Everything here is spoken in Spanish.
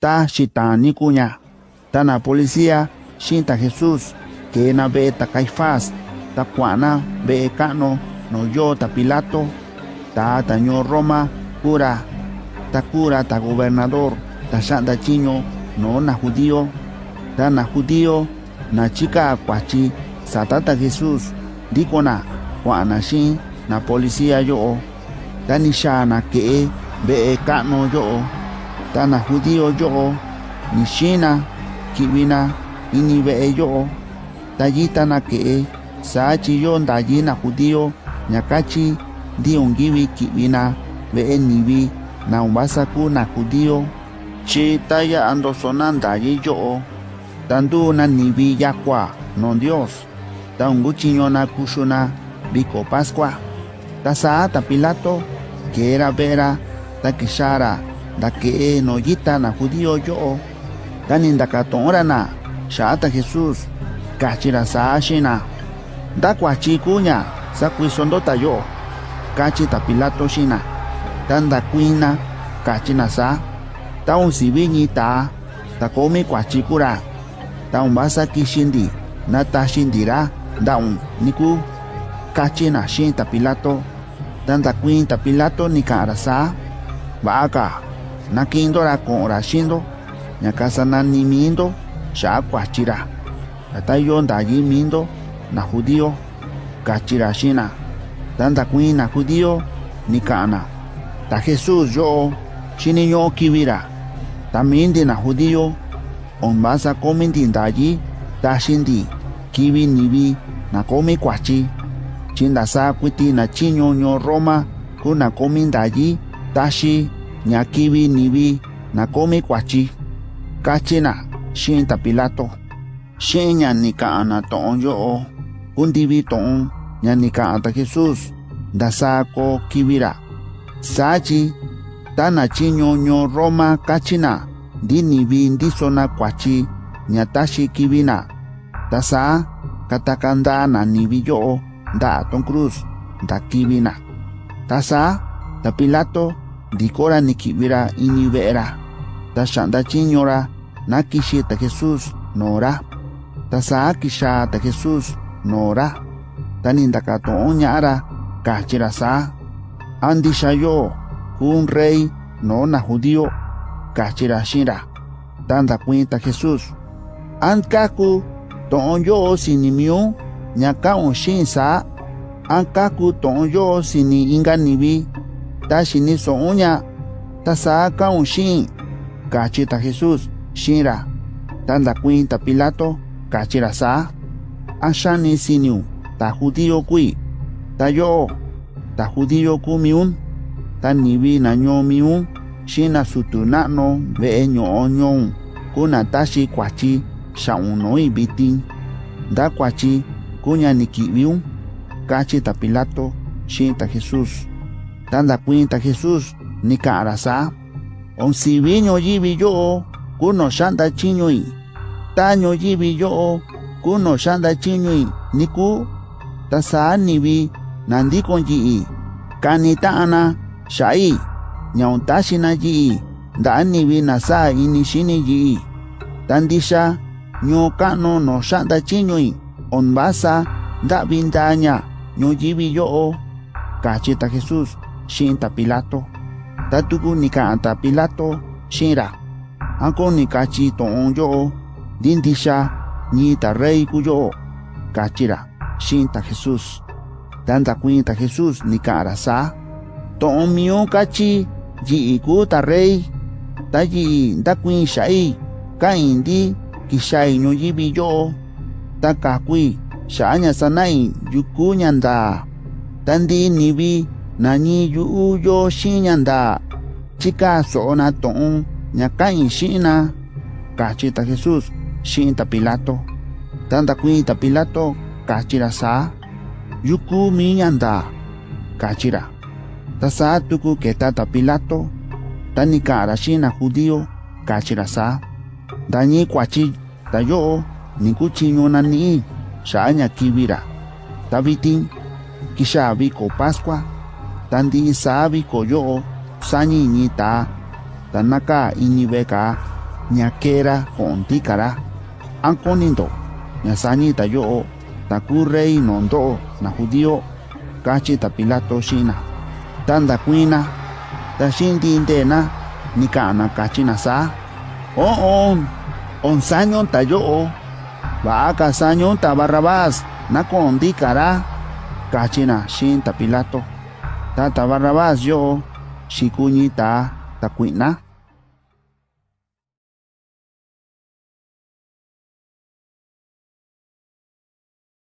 ta shitani kuña ta na policía shinta Jesús que na ve ta Caifás ta kuana ve kano no yo ta Pilato ta taño Roma cura ta cura ta gobernador ta shanda chiño no na judío ta na judío na chica kwachi satata Jesús dikona kuana shin na policía yo ta ni shana que ve kano yo ta na judío yo ni shina kibina ini ve yo ta yita na que sa chi yo ndayi na judío nyakachi di ungivi kibina ve nivi na umbasa ku na judío. Chi ta ya ando sonanda yi yo tandu na nivi non dios. Ta unguchiño na kushuna biko pascua. Ta sa ta pilato que era vera ta kishara dake no yita na judío yo. Tan inda na ya shata jesus kachira sashina da kuachi kuña sa yo. Tayo ta Pilato shina tan da kuina kachi nasa ta un ta ta komi kuachi kura. Ta un basa kishindi na ta shindira da un niku. Kachi na shin tapilato tan da kuin tapilato ni ka arasa ba nakindora ko'onra xinro ñaka sananiminro ya'a kuachira ta yo mindo, na judío kachira xina. Ta ndakuin na judío nika'na ta jesús yo chini yo kibira ta minti na judío on basa comindi da yi, ta shindi, kibi ni nivi na komi kuachi. Chinda sa kuiti na chiño ño roma ku na yi ta taxi ñakivi nivi na komi kuachi kachi na xeen ta pilato. Xeen ña ni kaꞌan na toꞌon yoꞌo kundivi toꞌon ña ni kaꞌan ta jesus ndasaa ko kivi ra saa chi ta na chi ñoño roma kachi na ndi nivi ndiso na kuachi ña taxin kivi na ta saa kataka ndaa na nivi yoꞌo ndaꞌa ton cruz nda kivi na ta saa ta pilato dikora ni kibira ini vera ta shanda chiñora na ta nora. Ta sa kisha ta Jesús nora. Ta ninda ka to ñara kachira rey no na judío kachira shira. Tanda cuenta Jesús an kaku ton yo sinimio nyaka on shin sa. An kaku ton yo sini ta shini so uña ta sa ka un shin kachita Jesús shira tanda cuenta Pilato kachira sa an shani siniu ta judío kui ta yo ta judío kumiun ta nibi na nyo miun shina sutuna no ve nyo nyo kuna tashi kwachi sha uno ibitin da kwachi kunya nikibiun kachi ta Pilato shin ta Jesús tanda cuenta Jesús ni karasa on sibiño yibi yo kuno shanda taño yibi yo kuno shanda chiñoi niku tasa nibi nandi kon yi. Kanita ana shai nyaun tashi na yi. Da nibi nasa ini shini yi. Tandisha nyo kano no shanda chiñoi on basa da bindaña nyo yibi yo. Kachita Jesús shinta Pilato. Tatuku nika anta Pilato shinra. Anko nika chi toon yo dinti siya ni ta rey kuyo kachira shinta Jesus. Tanta kwinta Jesus nika arasa. Toon miyo kachi ji iku ta rey ta ji da kwin shai ka indi kishai no yibi yo ta kakwi shaanya sanai yuku nyanda. Tandi nibi nani yu u yo shin yanda chika so na ton nya kan shin na. Kachi ta jesus shin ta pilato. Tanda kuin ta pilato kachira sa. Yuku mi yanda kachira ta sa tuku keta ta pilato. Tani kara shin na judío kachira sa. Dani kwachi ta yo ni kuchinyo na ni. Sha nya kibira tabitin kisha vi ko pascua. Tandi sabi ko yo sani ni ta tanaka ini beka ñakera konti kara ankonindo ñasani yo ta ku rey nondo na judío kachi pilato shina tanda kuina ta shindi indena ni kana kachi na sa. O on on sanyon ta yo va ka sanyon ta barrabás na kondi kara kachi na shin ta pilato ta ta barrabás yo shikuñi ta ta kuina